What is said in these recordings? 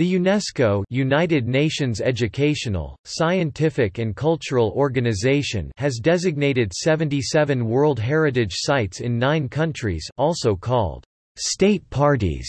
The UNESCO United Nations Educational, Scientific and Cultural Organization has designated 77 World Heritage Sites in nine countries also called state parties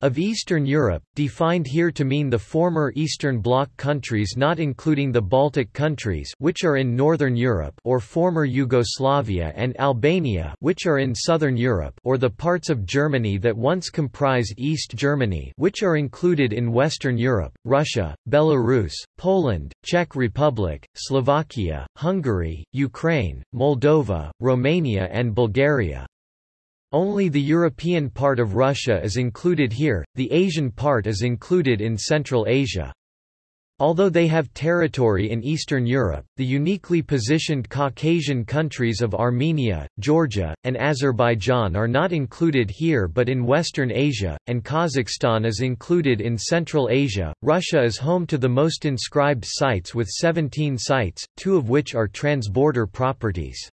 of Eastern Europe, defined here to mean the former Eastern Bloc countries not including the Baltic countries which are in Northern Europe or former Yugoslavia and Albania which are in Southern Europe or the parts of Germany that once comprised East Germany which are included in Western Europe, Russia, Belarus, Poland, Czech Republic, Slovakia, Hungary, Ukraine, Moldova, Romania and Bulgaria. Only the European part of Russia is included here, the Asian part is included in Central Asia. Although they have territory in Eastern Europe, the uniquely positioned Caucasian countries of Armenia, Georgia, and Azerbaijan are not included here but in Western Asia, and Kazakhstan is included in Central Asia. Russia is home to the most inscribed sites with 17 sites, two of which are transborder properties.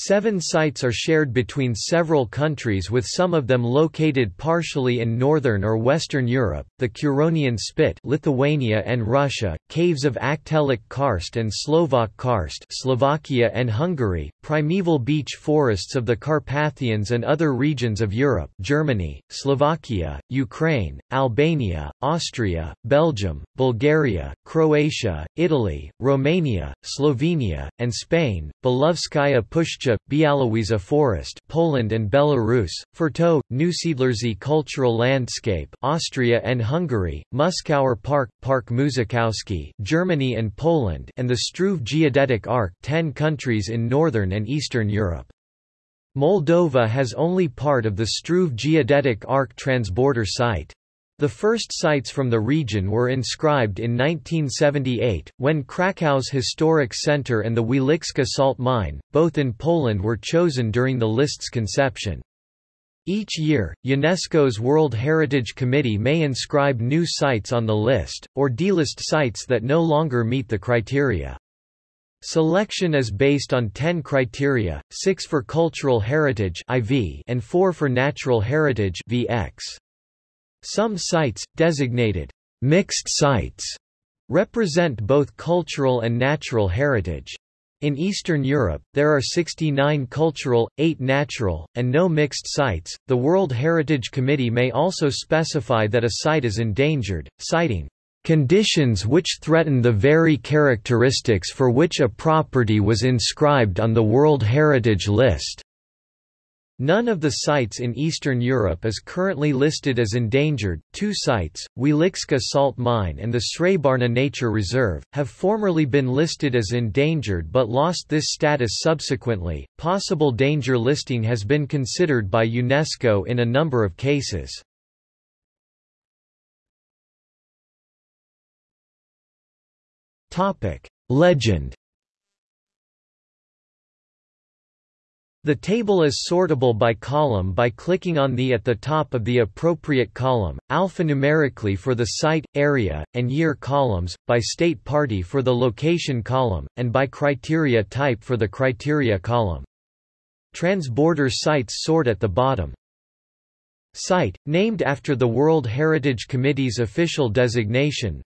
Seven sites are shared between several countries with some of them located partially in northern or western Europe, the Curonian Spit Lithuania and Russia, caves of Aggtelek Karst and Slovak Karst Slovakia and Hungary, primeval beech forests of the Carpathians and other regions of Europe Germany, Slovakia, Ukraine, Albania, Austria, Belgium, Bulgaria, Croatia, Italy, Romania, Slovenia, and Spain, Belovezhskaya Pushcha Bialowieza Forest Poland and Belarus, Fertő, Neusiedlersee Cultural Landscape Austria and Hungary, Muskauer Park, Park Mużakowski Germany and Poland and the Struve Geodetic Arc 10 countries in Northern and Eastern Europe. Moldova has only part of the Struve Geodetic Arc transborder site. The first sites from the region were inscribed in 1978, when Krakow's historic center and the Wieliczka salt mine, both in Poland were chosen during the list's conception. Each year, UNESCO's World Heritage Committee may inscribe new sites on the list, or delist sites that no longer meet the criteria. Selection is based on 10 criteria, 6 for cultural heritage IV and 4 for natural heritage VX. Some sites, designated mixed sites, represent both cultural and natural heritage. In Eastern Europe, there are 69 cultural, 8 natural, and no mixed sites. The World Heritage Committee may also specify that a site is endangered, citing conditions which threaten the very characteristics for which a property was inscribed on the World Heritage List. None of the sites in Eastern Europe is currently listed as endangered. Two sites, Wieliczka Salt Mine and the Srebarna Nature Reserve, have formerly been listed as endangered but lost this status subsequently. Possible danger listing has been considered by UNESCO in a number of cases. Topic: Legend The table is sortable by column by clicking on the at the top of the appropriate column, alphanumerically for the site, area, and year columns, by state party for the location column, and by criteria type for the criteria column. Transborder sites sort at the bottom. Site, named after the World Heritage Committee's official designation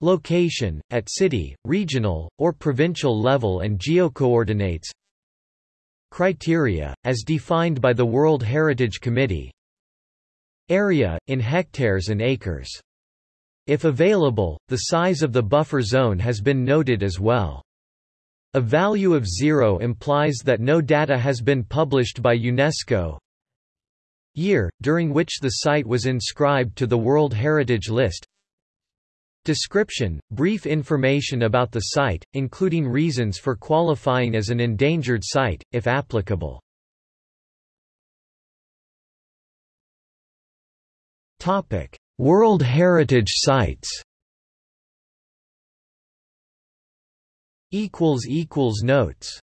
Location, at city, regional, or provincial level and geocoordinates Criteria, as defined by the World Heritage Committee Area, in hectares and acres. If available, the size of the buffer zone has been noted as well. A value of zero implies that no data has been published by UNESCO. Year, during which the site was inscribed to the World Heritage List Description – Brief information about the site, including reasons for qualifying as an endangered site, if applicable. Topic. World Heritage Sites Notes